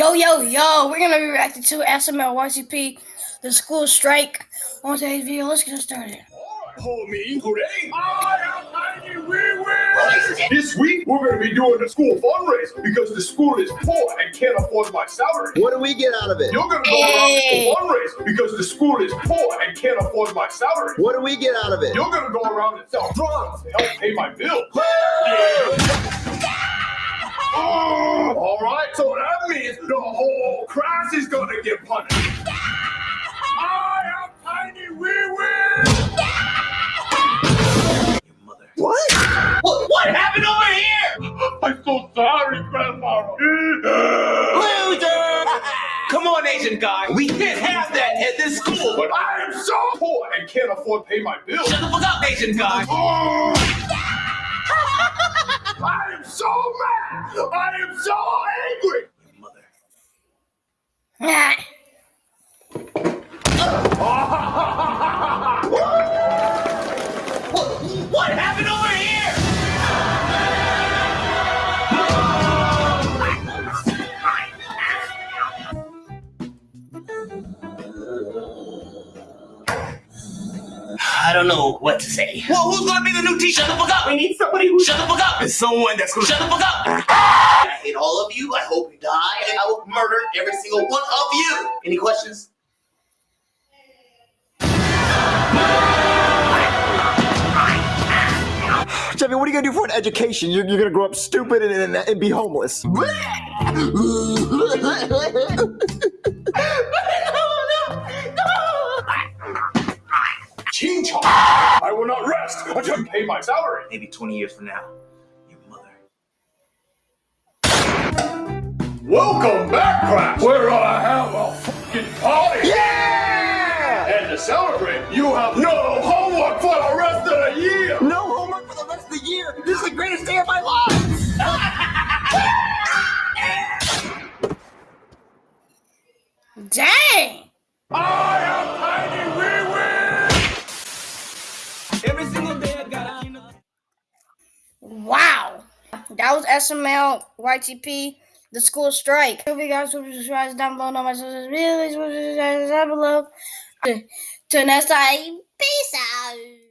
Yo, yo, yo, we're gonna be reacting to SML YTP, the school strike on today's video. Let's get started. Homie, today I am Tiny Wee Wee. This week we're going to be doing the school fundraiser because the school is poor and can't afford my salary. What do we get out of it? You're going to go Hey. around the school fundraiser because the school is poor and can't afford my salary. What do we get out of it? You're going to go around and sell drugs to help pay my bills. All right, so that means the whole class is going to get punished. I am Tiny Wee Wee. What? What, what happened over here? I'm so sorry, Grandma. Loser! Come on, Asian guy. We can't have that at this school. But I am so poor and can't afford to pay my bills. Shut the fuck up, Asian guy. Oh. Yeah. I don't know what to say. Well, who's gonna be the new teacher? Shut the fuck up! We need somebody who shut the fuck up. And someone that's gonna shut the fuck up. I hate all of you. I hope you die, and I will murder every single one of you. Any questions? Jeffy, what are you gonna do for an education? You're, you're gonna grow up stupid and, and, and be homeless. Ching chong. I will not rest until you pay my salary. Maybe 20 years from now, your mother. Welcome back, class. We're gonna have a fucking party. Yeah! And to celebrate, you have no homework for the rest of the year. No homework for the rest of the year. This is the greatest day of my life. dang! Wow. That was SML YTP, the school strike. Hope you guys will subscribe down below. Know my social media. Subscribe down below. Till next time, peace out.